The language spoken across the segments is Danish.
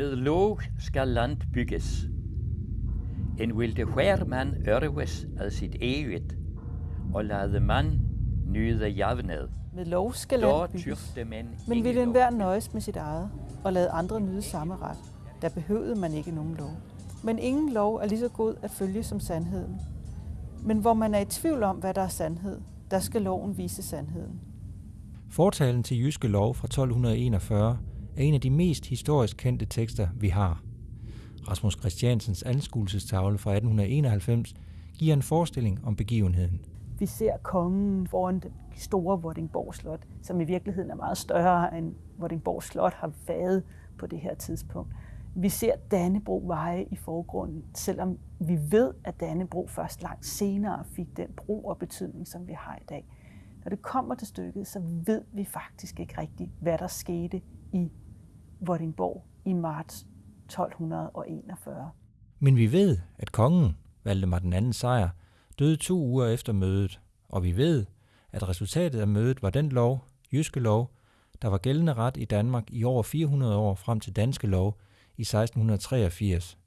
Med lov skal land bygges. En vilde hver mand ørves af sit eget, og lade mand nyde javned. Med lov skal Da land bygges. Men ville enhver nøjes med sit eget og lade andre nyde samme ret, der behøvede man ikke nogen lov. Men ingen lov er lige så god at følge som sandheden. Men hvor man er i tvivl om, hvad der er sandhed, der skal loven vise sandheden. Fortalen til Jyske Lov fra 1241 er en af de mest historisk kendte tekster, vi har. Rasmus Christiansens anskuelsestavle fra 1891 giver en forestilling om begivenheden. Vi ser kongen foran det store Vordingborg Slot, som i virkeligheden er meget større end Vordingborg Slot har været på det her tidspunkt. Vi ser Dannebro veje i forgrunden, selvom vi ved, at Dannebro først langt senere fik den brug og betydning, som vi har i dag. Når det kommer til stykket, så ved vi faktisk ikke rigtigt, hvad der skete i Vordingborg i marts 1241. Men vi ved, at kongen, Valdemar den anden sejr, døde to uger efter mødet, og vi ved, at resultatet af mødet var den lov, Jyske Lov, der var gældende ret i Danmark i over 400 år frem til Danske Lov i 1683,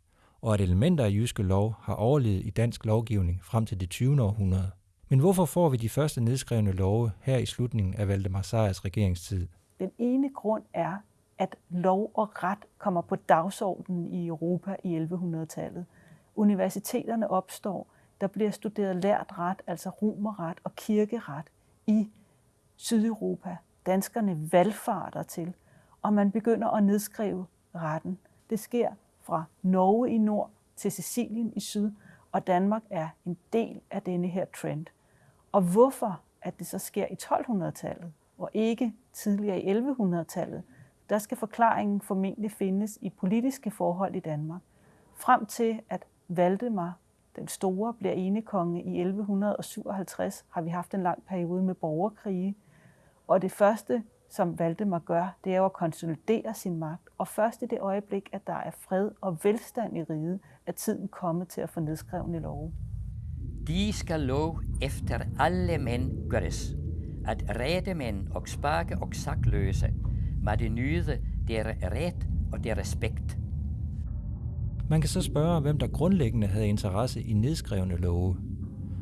og at elementer af Jyske Lov har overlevet i dansk lovgivning frem til det 20. århundrede. Men hvorfor får vi de første nedskrevne love her i slutningen af Valdemar Sejrs regeringstid? Den ene grund er, at lov og ret kommer på dagsordenen i Europa i 1100-tallet. Universiteterne opstår, der bliver studeret lært ret, altså romerret og kirkeret i Sydeuropa. Danskerne valgfarter til, og man begynder at nedskrive retten. Det sker fra Norge i nord til Sicilien i syd, og Danmark er en del af denne her trend. Og hvorfor at det så sker i 1200-tallet, og ikke tidligere i 1100-tallet, der skal forklaringen formentlig findes i politiske forhold i Danmark. Frem til at Valdemar den store bliver enekonge i 1157, har vi haft en lang periode med borgerkrige. Og det første, som Valdemar gør, det er jo at konsolidere sin magt. Og først i det øjeblik, at der er fred og velstand i riget, er tiden kommet til at få nedskrevne love. De skal lov efter alle mænd gøres, at redemænd og spake og sakløse må de nyde der ret og der respekt. Man kan så spørge, hvem der grundlæggende havde interesse i nedskrevne love.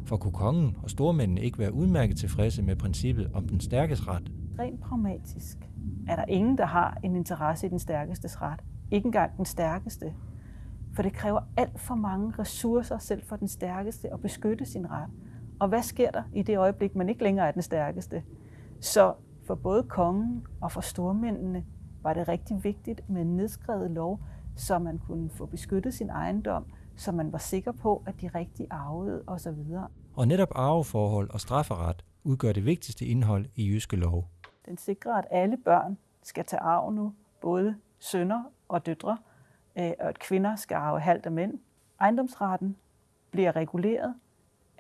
For kunne kongen og stormændene ikke være udmærket tilfredse med princippet om den stærkes ret? Rent pragmatisk er der ingen, der har en interesse i den stærkestes ret. Ikke engang den stærkeste. For det kræver alt for mange ressourcer selv for den stærkeste at beskytte sin ret. Og hvad sker der i det øjeblik, man ikke længere er den stærkeste? Så for både kongen og for stormændene var det rigtig vigtigt med en nedskrevet lov, så man kunne få beskyttet sin ejendom, så man var sikker på, at de rigtige arvede osv. Og netop arveforhold og strafferet udgør det vigtigste indhold i jyske lov. Den sikrer, at alle børn skal tage arv nu, både sønner og døtre, øh, og at kvinder skal arve halvt af mænd. Ejendomsretten bliver reguleret.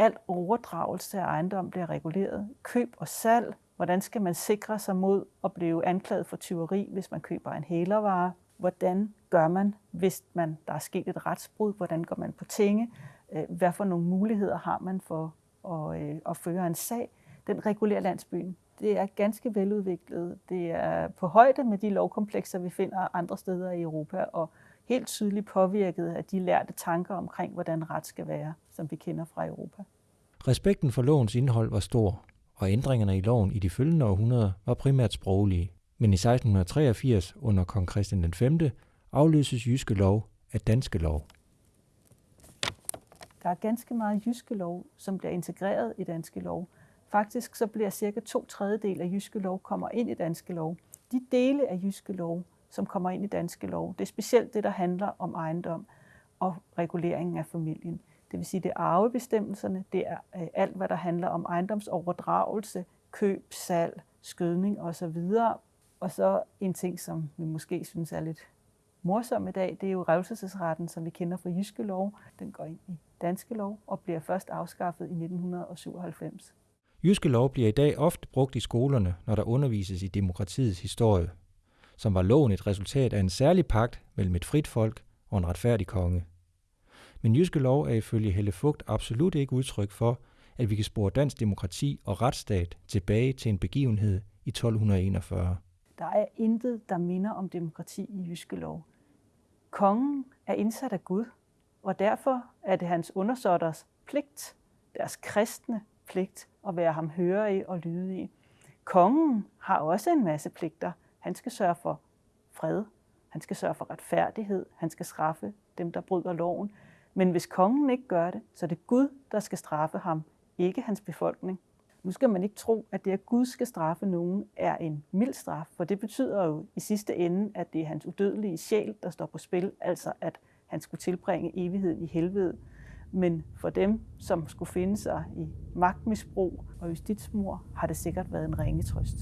Al overdragelse af ejendom bliver reguleret. Køb og salg. Hvordan skal man sikre sig mod at blive anklaget for tyveri, hvis man køber en hælervare? Hvordan gør man, hvis man, der er sket et retsbrud? Hvordan går man på tinge? Øh, hvad for nogle muligheder har man for at, øh, at føre en sag? Den regulerer landsbyen. Det er ganske veludviklet. Det er på højde med de lovkomplekser, vi finder andre steder i Europa, og helt tydeligt påvirket af de lærte tanker omkring, hvordan ret skal være, som vi kender fra Europa. Respekten for lovens indhold var stor, og ændringerne i loven i de følgende århundreder var primært sproglige. Men i 1683 under kong Christian den 5. afløses jyske lov af danske lov. Der er ganske meget jyske lov, som bliver integreret i danske lov. Faktisk så bliver cirka to tredjedel af jyske lov kommer ind i danske lov. De dele af jyske lov, som kommer ind i danske lov, det er specielt det, der handler om ejendom og reguleringen af familien. Det vil sige, det er arvebestemmelserne, det er øh, alt, hvad der handler om ejendomsoverdragelse, køb, salg, skødning osv. Og så en ting, som vi måske synes er lidt morsom i dag, det er jo revselsesretten, som vi kender fra jyske lov. Den går ind i danske lov og bliver først afskaffet i 1997. Jyske lov bliver i dag ofte brugt i skolerne, når der undervises i demokratiets historie, som var loven et resultat af en særlig pagt mellem et frit folk og en retfærdig konge. Men jyske lov er ifølge Helle Fugt absolut ikke udtryk for, at vi kan spore dansk demokrati og retsstat tilbage til en begivenhed i 1241. Der er intet, der minder om demokrati i jyske lov. Kongen er indsat af Gud, og derfor er det hans undersåtters pligt, deres kristne pligt, at være ham hørig og lydige. Kongen har også en masse pligter. Han skal sørge for fred, han skal sørge for retfærdighed, han skal straffe dem, der bryder loven. Men hvis kongen ikke gør det, så er det Gud, der skal straffe ham, ikke hans befolkning. Nu skal man ikke tro, at det, at Gud skal straffe nogen, er en mild straf, for det betyder jo i sidste ende, at det er hans udødelige sjæl, der står på spil, altså at han skulle tilbringe evigheden i helvede. Men for dem, som skulle finde sig i magtmisbrug og justitsmord, har det sikkert været en ringe trøst.